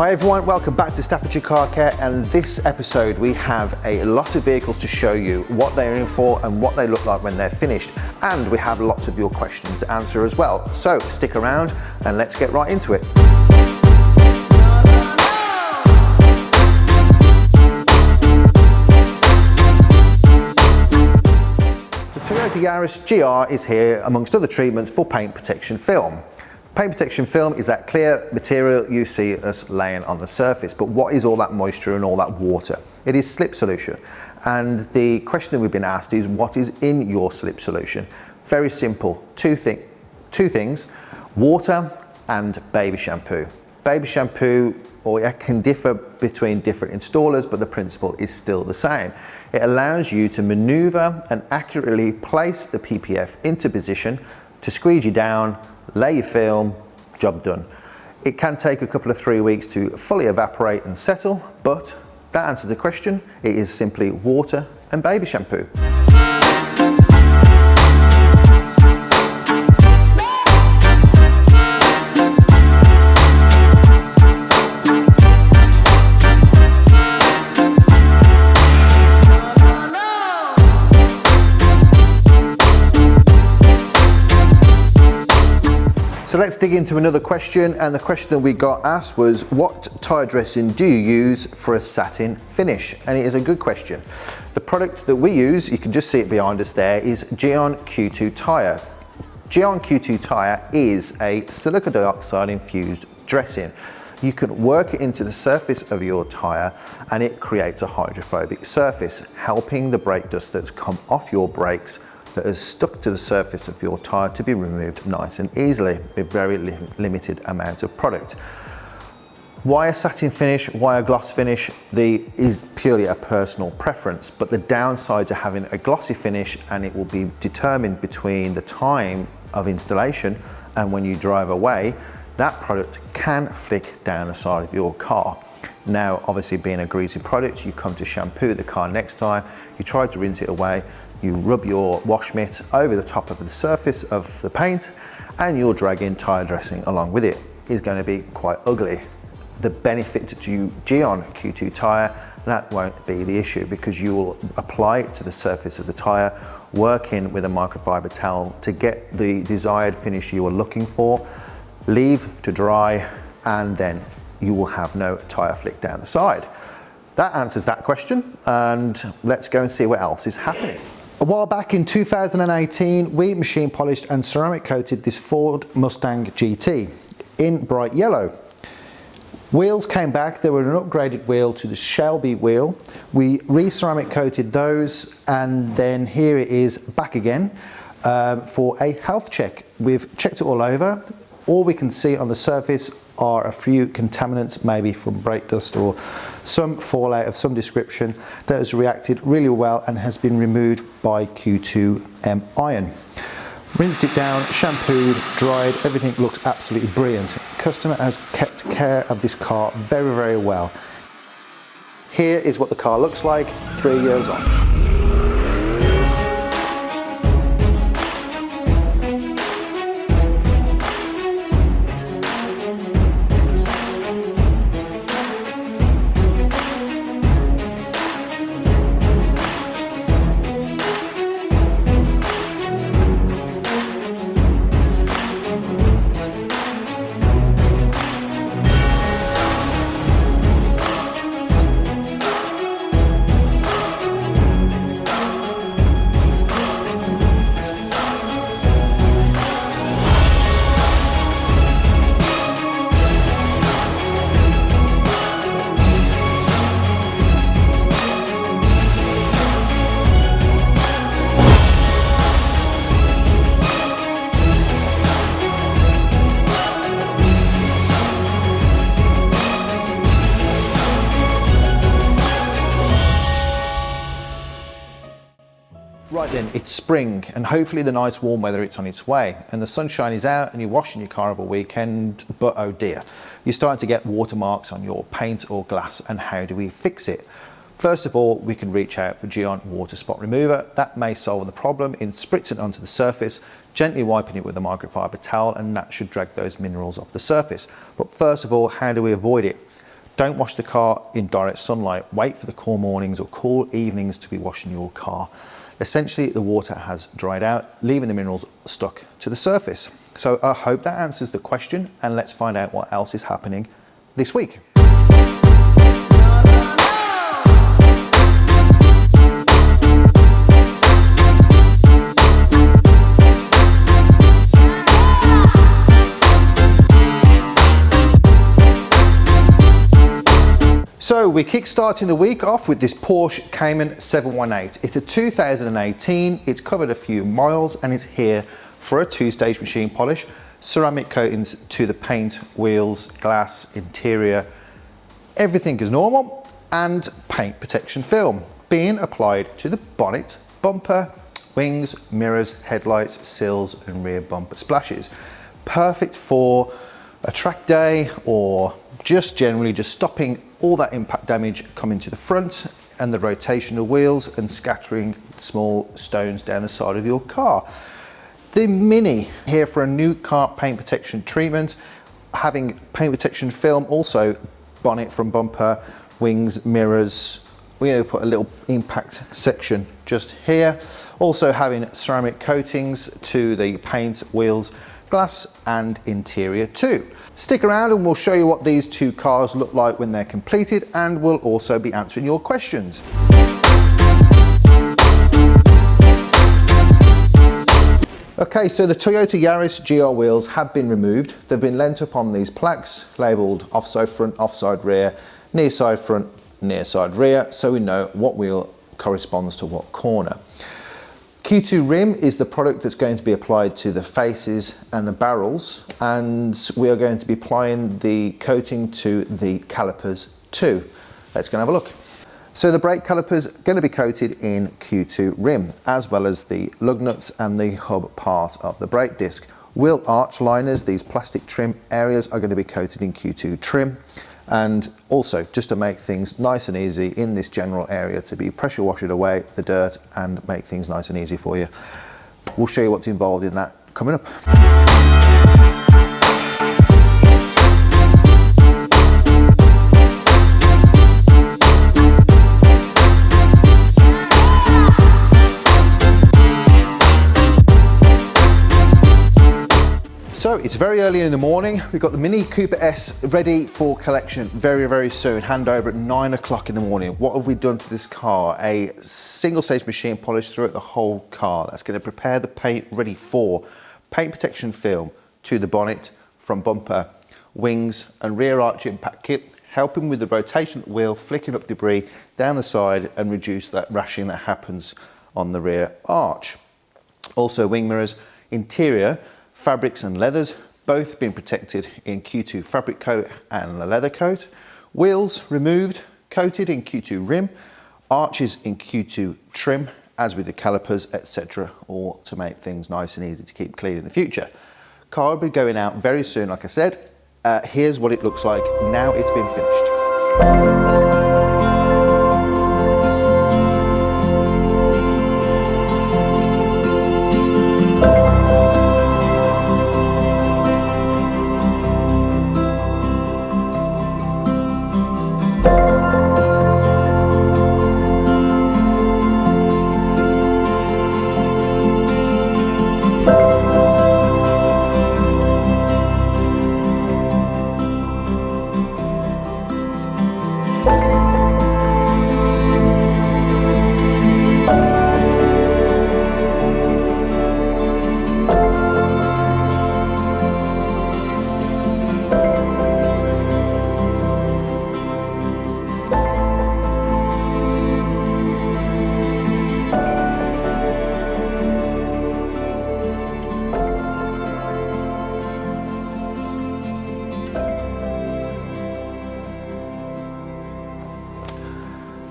Hi everyone, welcome back to Staffordshire Car Care and this episode we have a lot of vehicles to show you what they're in for and what they look like when they're finished and we have lots of your questions to answer as well. So stick around and let's get right into it. The Toyota Yaris GR is here amongst other treatments for paint protection film. Paint protection film is that clear material you see us laying on the surface, but what is all that moisture and all that water? It is slip solution. And the question that we've been asked is what is in your slip solution? Very simple, two, thi two things, water and baby shampoo. Baby shampoo or it can differ between different installers, but the principle is still the same. It allows you to maneuver and accurately place the PPF into position to squeegee down lay your film, job done. It can take a couple of three weeks to fully evaporate and settle, but that answers the question. It is simply water and baby shampoo. So let's dig into another question and the question that we got asked was what tyre dressing do you use for a satin finish? And it is a good question. The product that we use, you can just see it behind us there, is Gyeon Q2 tyre. Gyeon Q2 tyre is a silica dioxide infused dressing. You can work it into the surface of your tyre and it creates a hydrophobic surface, helping the brake dust that's come off your brakes that has stuck to the surface of your tyre to be removed nice and easily with very li limited amount of product. Why a satin finish, why a gloss finish, the, is purely a personal preference, but the downside to having a glossy finish and it will be determined between the time of installation and when you drive away, that product can flick down the side of your car. Now, obviously being a greasy product, you come to shampoo the car next time, you try to rinse it away, you rub your wash mitt over the top of the surface of the paint and you're dragging tyre dressing along with it. Is going to be quite ugly. The benefit to Gyeon Q2 tyre, that won't be the issue because you will apply it to the surface of the tyre, working with a microfiber towel to get the desired finish you are looking for, leave to dry, and then you will have no tyre flick down the side. That answers that question, and let's go and see what else is happening. A while back in 2018, we machine polished and ceramic coated this Ford Mustang GT in bright yellow. Wheels came back, they were an upgraded wheel to the Shelby wheel. We re-ceramic coated those and then here it is back again um, for a health check. We've checked it all over. All we can see on the surface are a few contaminants, maybe from brake dust or some fallout of some description that has reacted really well and has been removed by Q2M iron. Rinsed it down, shampooed, dried, everything looks absolutely brilliant. Customer has kept care of this car very, very well. Here is what the car looks like three years on. It's spring and hopefully the nice warm weather it's on its way and the sunshine is out and you're washing your car over a weekend, but oh dear, you're starting to get watermarks on your paint or glass and how do we fix it? First of all, we can reach out for Gyeon Water Spot Remover. That may solve the problem in spritzing onto the surface, gently wiping it with a microfiber towel and that should drag those minerals off the surface. But first of all, how do we avoid it? Don't wash the car in direct sunlight. Wait for the cool mornings or cool evenings to be washing your car. Essentially, the water has dried out, leaving the minerals stuck to the surface. So I hope that answers the question and let's find out what else is happening this week. So we're kick-starting the week off with this Porsche Cayman 718. It's a 2018, it's covered a few miles and it's here for a two-stage machine polish, ceramic coatings to the paint, wheels, glass, interior, everything is normal, and paint protection film being applied to the bonnet, bumper, wings, mirrors, headlights, sills and rear bumper splashes. Perfect for a track day or just generally just stopping all that impact damage coming to the front and the rotational wheels and scattering small stones down the side of your car. The Mini here for a new car paint protection treatment, having paint protection film, also bonnet from bumper, wings, mirrors. We're going to put a little impact section just here. Also having ceramic coatings to the paint, wheels, glass and interior too. Stick around and we'll show you what these two cars look like when they're completed and we'll also be answering your questions. Okay, so the Toyota Yaris GR wheels have been removed. They've been lent up on these plaques labelled offside front, offside rear, near side front, near side rear, so we know what wheel corresponds to what corner. Q2 Rim is the product that's going to be applied to the faces and the barrels and we are going to be applying the coating to the calipers too. Let's go and have a look. So the brake calipers are going to be coated in Q2 Rim as well as the lug nuts and the hub part of the brake disc. Wheel arch liners, these plastic trim areas are going to be coated in Q2 Trim and also just to make things nice and easy in this general area to be pressure wash it away the dirt and make things nice and easy for you. We'll show you what's involved in that coming up. So it's very early in the morning. We've got the Mini Cooper S ready for collection very, very soon. Handover at nine o'clock in the morning. What have we done to this car? A single stage machine polish throughout the whole car. That's gonna prepare the paint ready for paint protection film to the bonnet from bumper, wings and rear arch impact kit, helping with the rotation of the wheel, flicking up debris down the side and reduce that rashing that happens on the rear arch. Also wing mirrors, interior, fabrics and leathers, both being protected in Q2 fabric coat and a leather coat. Wheels removed, coated in Q2 rim, arches in Q2 trim, as with the calipers, etc., all to make things nice and easy to keep clean in the future. Car will be going out very soon, like I said. Uh, here's what it looks like now it's been finished.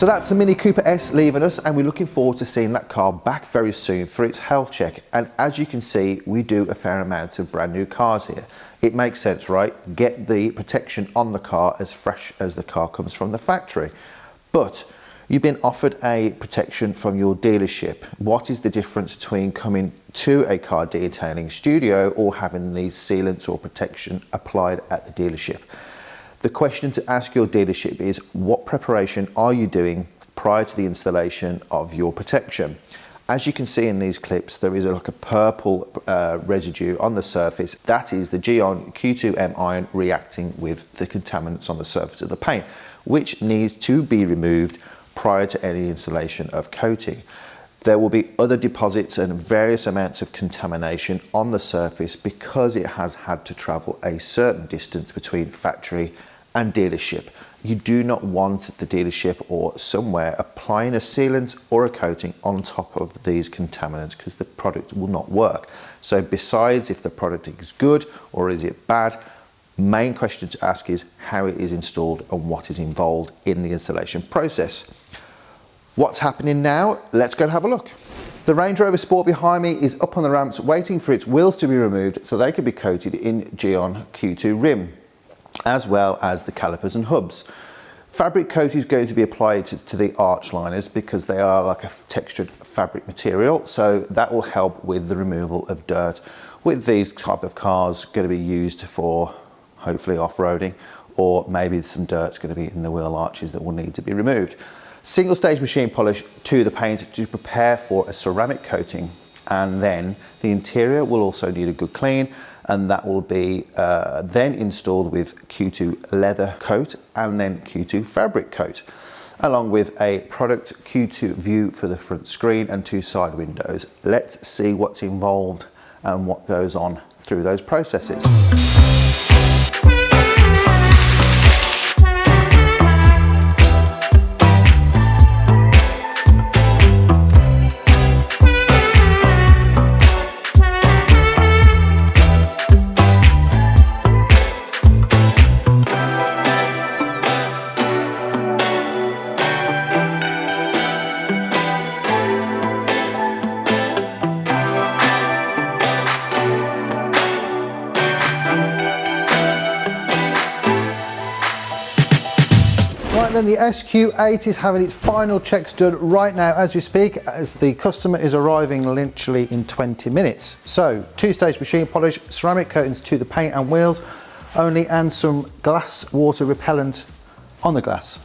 So that's the Mini Cooper S leaving us and we're looking forward to seeing that car back very soon for its health check. And as you can see, we do a fair amount of brand new cars here. It makes sense, right? Get the protection on the car as fresh as the car comes from the factory. But you've been offered a protection from your dealership. What is the difference between coming to a car detailing studio or having the sealants or protection applied at the dealership? The question to ask your dealership is what preparation are you doing prior to the installation of your protection? As you can see in these clips, there is a, like a purple uh, residue on the surface. That is the Gyeon Q2M iron reacting with the contaminants on the surface of the paint, which needs to be removed prior to any installation of coating. There will be other deposits and various amounts of contamination on the surface because it has had to travel a certain distance between factory and dealership. You do not want the dealership or somewhere applying a sealant or a coating on top of these contaminants because the product will not work. So besides if the product is good or is it bad, main question to ask is how it is installed and what is involved in the installation process. What's happening now? Let's go and have a look. The Range Rover Sport behind me is up on the ramps waiting for its wheels to be removed so they can be coated in Gyeon Q2 rim as well as the calipers and hubs. Fabric coat is going to be applied to, to, the arch liners because they are like a textured fabric material so that will help with the removal of dirt with these type of cars going to be used for hopefully off-roading or maybe some dirt's going to be in the wheel arches that will need to be removed. Single stage machine polish to the paint to prepare for a ceramic coating and then the interior will also need a good clean and that will be uh, then installed with Q2 leather coat and then Q2 fabric coat along with a product Q2 view for the front screen and two side windows. Let's see what's involved and what goes on through those processes. Then the SQ8 is having its final checks done right now as we speak as the customer is arriving literally in 20 minutes. So two stage machine polish, ceramic coatings to the paint and wheels only and some glass water repellent on the glass.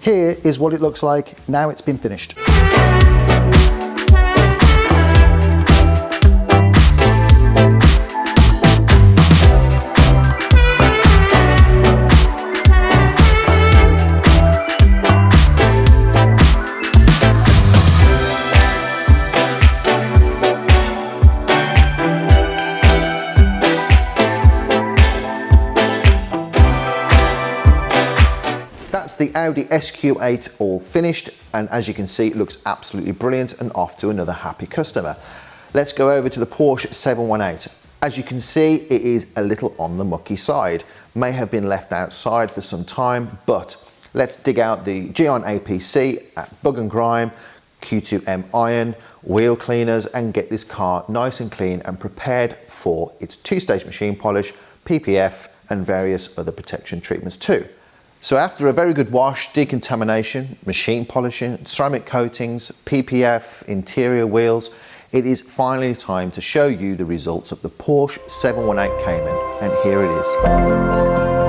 Here is what it looks like now it's been finished. Audi SQ8 all finished and as you can see it looks absolutely brilliant and off to another happy customer. Let's go over to the Porsche 718. As you can see it is a little on the mucky side. May have been left outside for some time but let's dig out the Gyeon APC at Bug and Grime, Q2M iron, wheel cleaners and get this car nice and clean and prepared for its two-stage machine polish, PPF and various other protection treatments too. So after a very good wash, decontamination, machine polishing, ceramic coatings, PPF, interior wheels, it is finally time to show you the results of the Porsche 718 Cayman and here it is.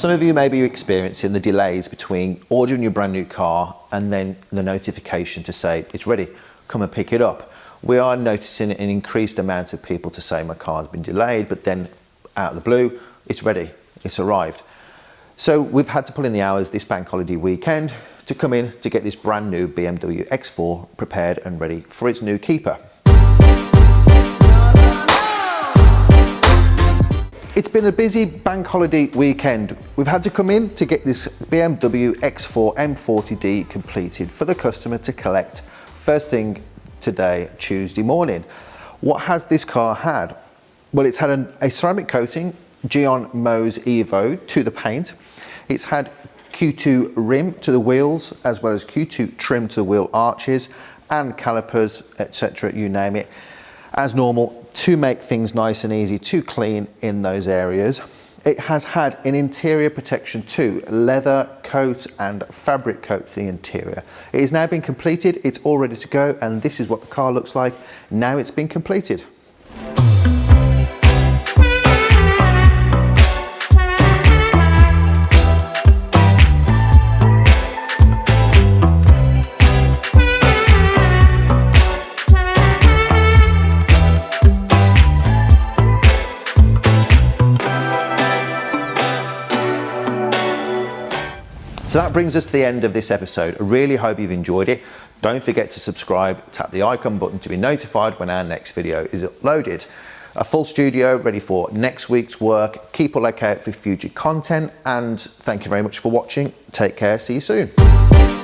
Some of you may be experiencing the delays between ordering your brand new car and then the notification to say it's ready, come and pick it up. We are noticing an increased amount of people to say my car's been delayed, but then out of the blue, it's ready, it's arrived. So we've had to pull in the hours this bank holiday weekend to come in to get this brand new BMW X4 prepared and ready for its new keeper. It's been a busy bank holiday weekend. We've had to come in to get this BMW X4 M40D completed for the customer to collect first thing today, Tuesday morning. What has this car had? Well, it's had an, a ceramic coating, Gyeon Mohs Evo to the paint. It's had Q2 rim to the wheels, as well as Q2 trim to the wheel arches and calipers, etc., you name it. As normal, to make things nice and easy to clean in those areas. It has had an interior protection too, leather coat and fabric coat to the interior. It has now been completed, it's all ready to go, and this is what the car looks like now it's been completed. So that brings us to the end of this episode. I really hope you've enjoyed it. Don't forget to subscribe, tap the icon button to be notified when our next video is uploaded. A full studio ready for next week's work. Keep a lookout for future content and thank you very much for watching. Take care, see you soon.